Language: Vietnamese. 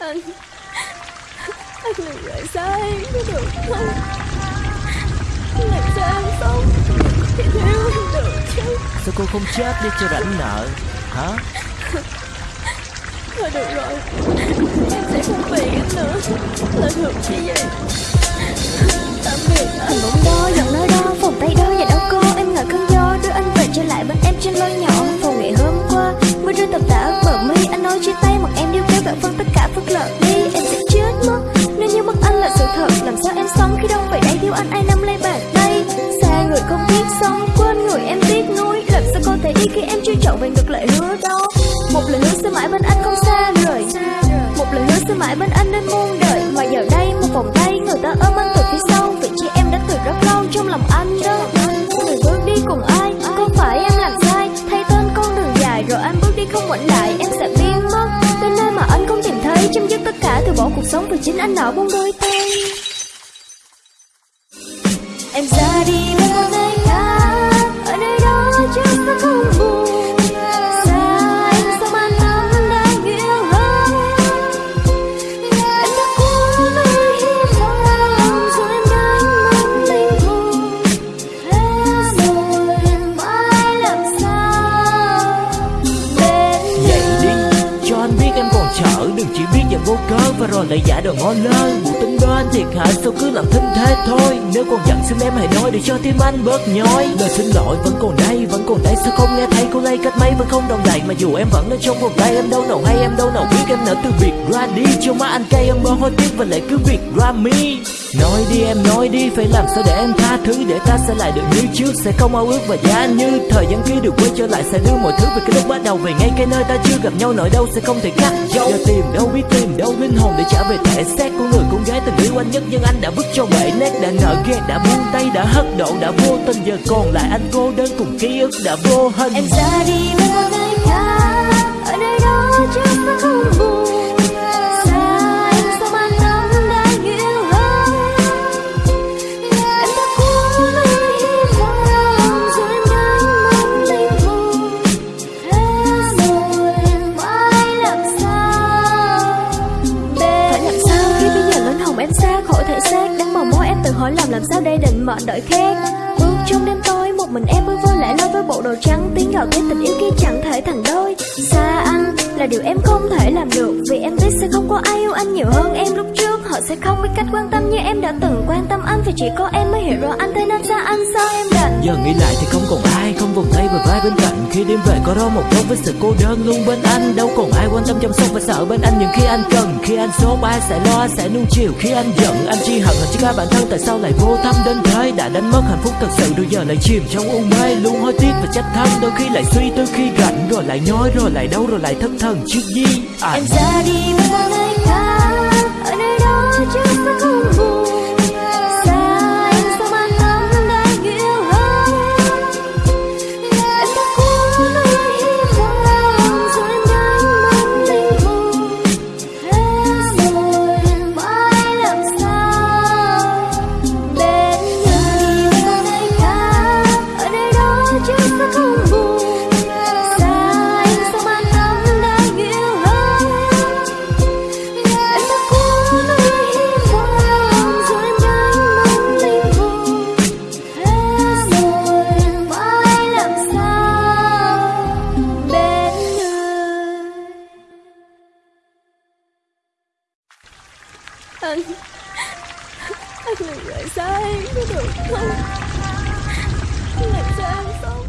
Anh. Anh đừng rời xa em có được không Làm sao em sống? Thì thiếu anh được chứ. Sao cô không chết đi cho rảnh nợ? Hả? Thôi được rồi. Em sẽ không phiền anh nữa. Là được như vậy Tạm biệt anh đi khi em chưa chọn về ngược lại hứa đó Một lời hứa sẽ mãi bên anh không xa rời. Một lời hứa sẽ mãi bên anh đến muôn đời. Mà giờ đây một vòng tay người ta ôm anh từ phía sau. Vị trí em đã từ rất lâu trong lòng anh đó. Người bước đi cùng ai, có phải em làm sai? Thay tên con đường dài rồi anh bước đi không ngoảnh lại. Em sẽ biến mất tới nơi mà anh không tìm thấy. Chấm dứt tất cả từ bỏ cuộc sống vì chính anh nở buông đôi tay. Em ra đi với một biết và rồi lại giả đò ngó lơ. Bộ tính đoan thiệt hại Sao cứ làm thinh thế thôi. Nếu còn giận xin em hãy nói Để cho tim anh bớt nhói. Lời xin lỗi vẫn còn đây, Vẫn còn đây. Sao không nghe thấy Cô lay cách mấy vẫn không đồng đầy Mà dù em vẫn ở trong vòng tay, Em đâu nào hay em đâu nào biết Em nở từ việc ra đi Cho má anh cay, em bơ hối tiếc Và lại cứ việc ra mi. Nói đi em, nói đi, Phải làm sao để em tha thứ? Để ta sẽ lại được như trước, Sẽ không ao ước và giá như Thời gian kia được quay trở lại. Sẽ đưa mọi thứ về cái lúc bắt đầu, Về ngay cái nơi ta chưa gặp nhau, Nỗi đâu sẽ không thể cắt dấu. Giờ tìm đâu biết, tìm đâu linh hồn. Để trả về thể. Xác của người con gái tình yêu anh nhất Nhưng anh đã vứt cho bể nét. Đã nợ ghét đã buông tay, Đã hất độ đã vô tình. Giờ còn lại anh cô đơn cùng ký ức đã vô hình. Em ra đi với làm sao đây định mệnh đợi khác? Bước trong đêm tối, một mình em bước vô lẽ loi với bộ đồ trắng. Tiếng gọi cái tình yêu kia chẳng thể thành đôi. Xa anh là điều em không thể làm được, Vì em biết sẽ không có ai yêu anh nhiều hơn em lúc trước. Họ sẽ không biết cách quan tâm như em đã từng quan tâm anh, Vì chỉ có em mới hiểu rõ anh. Thế nên xa anh? Sao em đành? Giờ nghĩ lại thì không còn ai trong vòng tay và vai bên cạnh Khi đêm về có đó một góc với sự cô đơn luôn bên anh. Đâu còn ai quan tâm chăm sóc và sợ bên anh Những khi anh cần. Khi anh sốt ai sẽ lo sẽ nuông chiều. Khi anh giận anh chỉ hận chỉ cả bản thân Tại sao lại vô tâm đến thế Đã đánh mất hạnh phúc thật sự Rồi giờ lại chìm trong u mê. Luôn hối tiếc và trách thân Đôi khi lại suy tư khi rảnh. Rồi lại nhói rồi lại đau rồi lại thất thần. Trước gì? À, Em ra đi với anh Anh làm lại sai có được không? Làm sao không?